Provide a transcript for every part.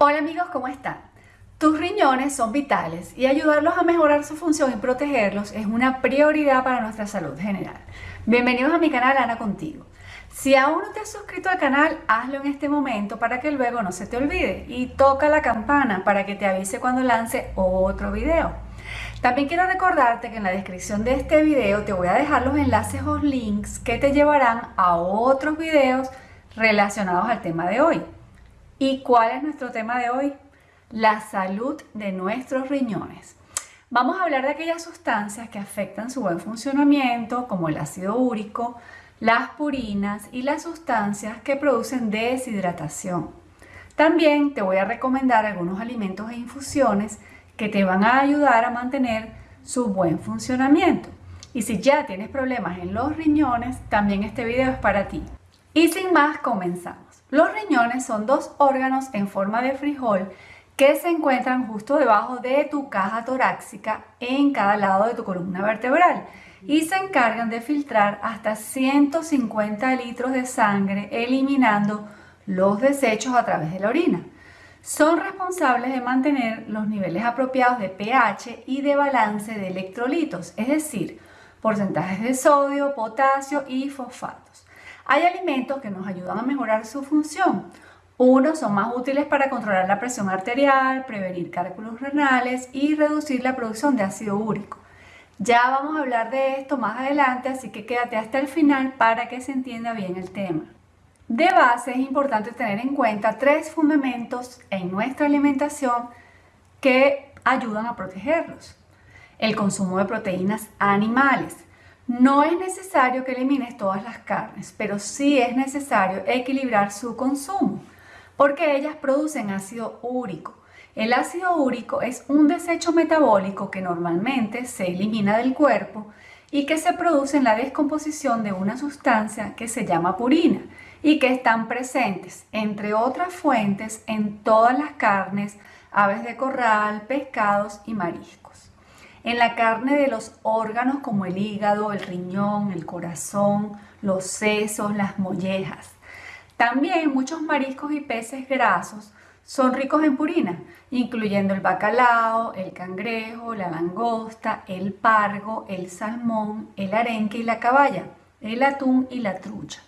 Hola amigos, ¿cómo están? Tus riñones son vitales y ayudarlos a mejorar su función y protegerlos es una prioridad para nuestra salud general. Bienvenidos a mi canal Ana Contigo. Si aún no te has suscrito al canal, hazlo en este momento para que luego no se te olvide y toca la campana para que te avise cuando lance otro video. También quiero recordarte que en la descripción de este video te voy a dejar los enlaces o links que te llevarán a otros videos relacionados al tema de hoy. ¿Y cuál es nuestro tema de hoy? La salud de nuestros riñones. Vamos a hablar de aquellas sustancias que afectan su buen funcionamiento, como el ácido úrico, las purinas y las sustancias que producen deshidratación. También te voy a recomendar algunos alimentos e infusiones que te van a ayudar a mantener su buen funcionamiento. Y si ya tienes problemas en los riñones, también este video es para ti. Y sin más, comenzamos. Los riñones son dos órganos en forma de frijol que se encuentran justo debajo de tu caja torácica en cada lado de tu columna vertebral y se encargan de filtrar hasta 150 litros de sangre eliminando los desechos a través de la orina. Son responsables de mantener los niveles apropiados de pH y de balance de electrolitos, es decir, porcentajes de sodio, potasio y fosfatos. Hay alimentos que nos ayudan a mejorar su función. Unos son más útiles para controlar la presión arterial, prevenir cálculos renales y reducir la producción de ácido úrico. Ya vamos a hablar de esto más adelante, así que quédate hasta el final para que se entienda bien el tema. De base es importante tener en cuenta tres fundamentos en nuestra alimentación que ayudan a protegerlos. El consumo de proteínas animales, no es necesario que elimines todas las carnes, pero sí es necesario equilibrar su consumo, porque ellas producen ácido úrico. El ácido úrico es un desecho metabólico que normalmente se elimina del cuerpo y que se produce en la descomposición de una sustancia que se llama purina y que están presentes, entre otras fuentes, en todas las carnes, aves de corral, pescados y mariscos en la carne de los órganos como el hígado, el riñón, el corazón, los sesos, las mollejas. También muchos mariscos y peces grasos son ricos en purina, incluyendo el bacalao, el cangrejo, la langosta, el pargo, el salmón, el arenque y la caballa, el atún y la trucha.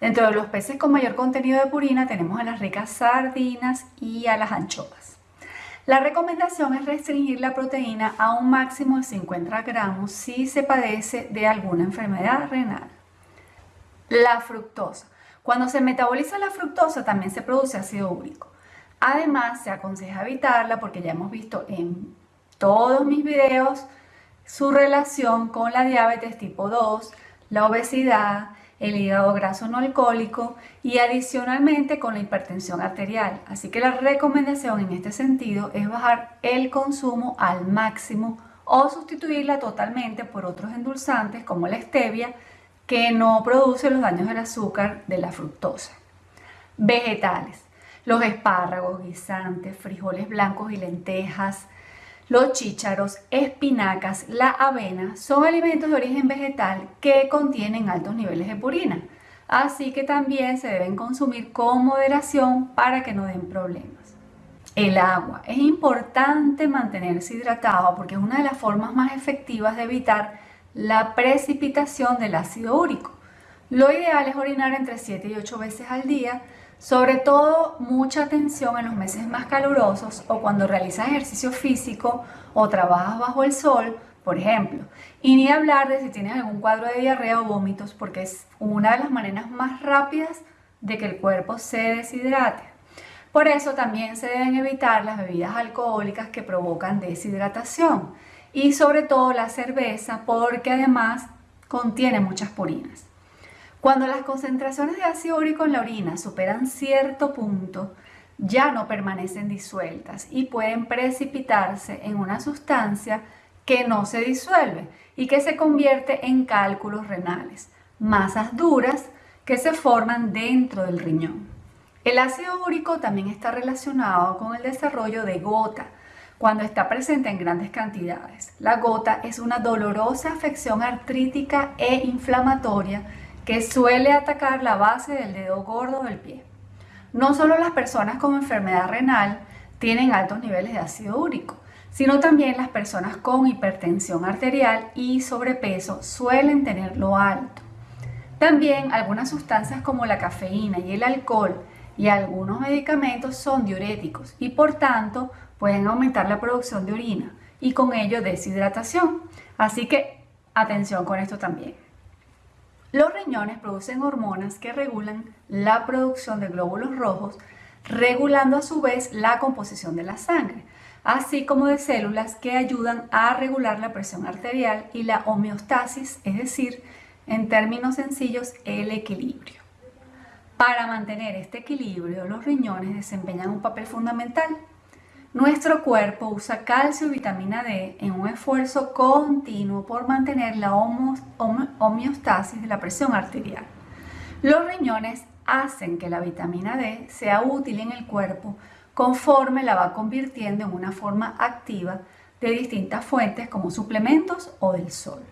Dentro de los peces con mayor contenido de purina tenemos a las ricas sardinas y a las anchoas. La recomendación es restringir la proteína a un máximo de 50 gramos si se padece de alguna enfermedad renal. La fructosa. Cuando se metaboliza la fructosa también se produce ácido úrico. Además, se aconseja evitarla porque ya hemos visto en todos mis videos su relación con la diabetes tipo 2, la obesidad, el hígado graso no alcohólico y adicionalmente con la hipertensión arterial. Así que la recomendación en este sentido es bajar el consumo al máximo o sustituirla totalmente por otros endulzantes como la stevia que no produce los daños del azúcar de la fructosa. Vegetales. Los espárragos, guisantes, frijoles blancos y lentejas, los chícharos, espinacas, la avena son alimentos de origen vegetal que contienen altos niveles de purina, así que también se deben consumir con moderación para que no den problemas. El agua. Es importante mantenerse hidratado porque es una de las formas más efectivas de evitar la precipitación del ácido úrico. Lo ideal es orinar entre 7 y 8 veces al día sobre todo, mucha atención en los meses más calurosos o cuando realizas ejercicio físico o trabajas bajo el sol, por ejemplo. Y ni hablar de si tienes algún cuadro de diarrea o vómitos, porque es una de las maneras más rápidas de que el cuerpo se deshidrate. Por eso también se deben evitar las bebidas alcohólicas que provocan deshidratación y sobre todo la cerveza porque además contiene muchas purinas. Cuando las concentraciones de ácido úrico en la orina superan cierto punto, ya no permanecen disueltas y pueden precipitarse en una sustancia que no se disuelve y que se convierte en cálculos renales, masas duras que se forman dentro del riñón. El ácido úrico también está relacionado con el desarrollo de gota, cuando está presente en grandes cantidades. La gota es una dolorosa afección artrítica e inflamatoria que suele atacar la base del dedo gordo del pie. No solo las personas con enfermedad renal tienen altos niveles de ácido úrico, sino también las personas con hipertensión arterial y sobrepeso suelen tenerlo alto. También algunas sustancias como la cafeína y el alcohol y algunos medicamentos son diuréticos y por tanto pueden aumentar la producción de orina y con ello deshidratación. Así que atención con esto también. Los riñones producen hormonas que regulan la producción de glóbulos rojos, regulando a su vez la composición de la sangre, así como de células que ayudan a regular la presión arterial y la homeostasis, es decir, en términos sencillos, el equilibrio. Para mantener este equilibrio, los riñones desempeñan un papel fundamental. Nuestro cuerpo usa calcio y vitamina D en un esfuerzo continuo por mantener la homeostasis de la presión arterial. Los riñones hacen que la vitamina D sea útil en el cuerpo conforme la va convirtiendo en una forma activa de distintas fuentes como suplementos o del sol.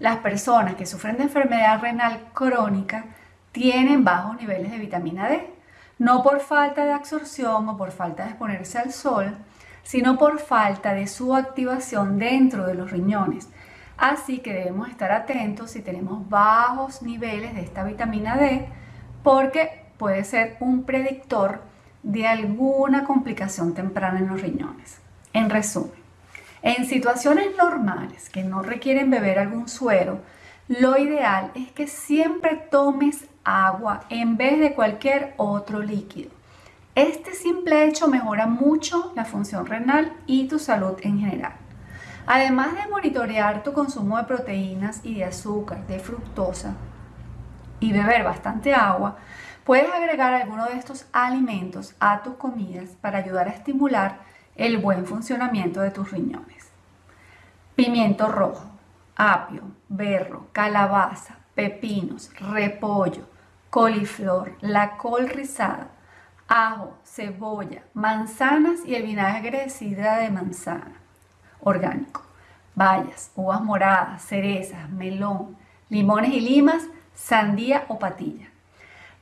Las personas que sufren de enfermedad renal crónica tienen bajos niveles de vitamina D, no por falta de absorción o por falta de exponerse al sol, sino por falta de su activación dentro de los riñones. Así que debemos estar atentos si tenemos bajos niveles de esta vitamina D, porque puede ser un predictor de alguna complicación temprana en los riñones. En resumen, en situaciones normales que no requieren beber algún suero, lo ideal es que siempre tomes agua en vez de cualquier otro líquido. Este simple hecho mejora mucho la función renal y tu salud en general. Además de monitorear tu consumo de proteínas y de azúcar, de fructosa y beber bastante agua, puedes agregar alguno de estos alimentos a tus comidas para ayudar a estimular el buen funcionamiento de tus riñones. Pimiento rojo, apio, berro, calabaza, pepinos, repollo, coliflor, la col rizada, ajo, cebolla, manzanas y el vinagre de sidra de manzana orgánico, bayas, uvas moradas, cerezas, melón, limones y limas, sandía o patilla.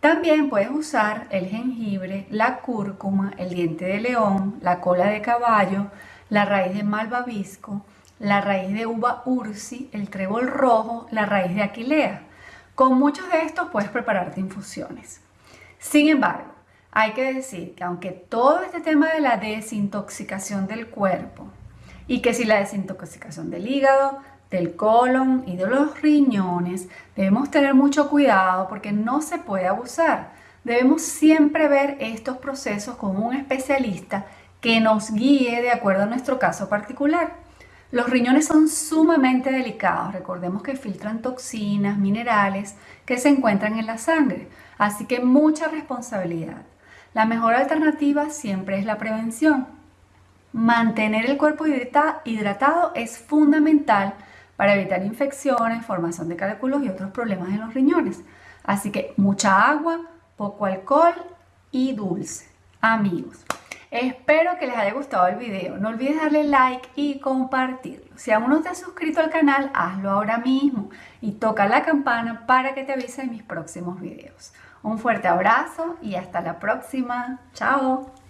También puedes usar el jengibre, la cúrcuma, el diente de león, la cola de caballo, la raíz de malvavisco, la raíz de uva ursi, el trébol rojo, la raíz de aquilea. Con muchos de estos puedes prepararte infusiones. Sin embargo, hay que decir que aunque todo este tema de la desintoxicación del cuerpo y que si la desintoxicación del hígado, del colon y de los riñones, debemos tener mucho cuidado porque no se puede abusar. Debemos siempre ver estos procesos con un especialista que nos guíe de acuerdo a nuestro caso particular. Los riñones son sumamente delicados, recordemos que filtran toxinas, minerales que se encuentran en la sangre, así que mucha responsabilidad. La mejor alternativa siempre es la prevención. Mantener el cuerpo hidratado es fundamental para evitar infecciones, formación de cálculos y otros problemas en los riñones. Así que mucha agua, poco alcohol y dulce. Amigos, espero que les haya gustado el video. No olvides darle like y compartirlo. Si aún no te has suscrito al canal, hazlo ahora mismo y toca la campana para que te avise de mis próximos videos. Un fuerte abrazo y hasta la próxima. Chao.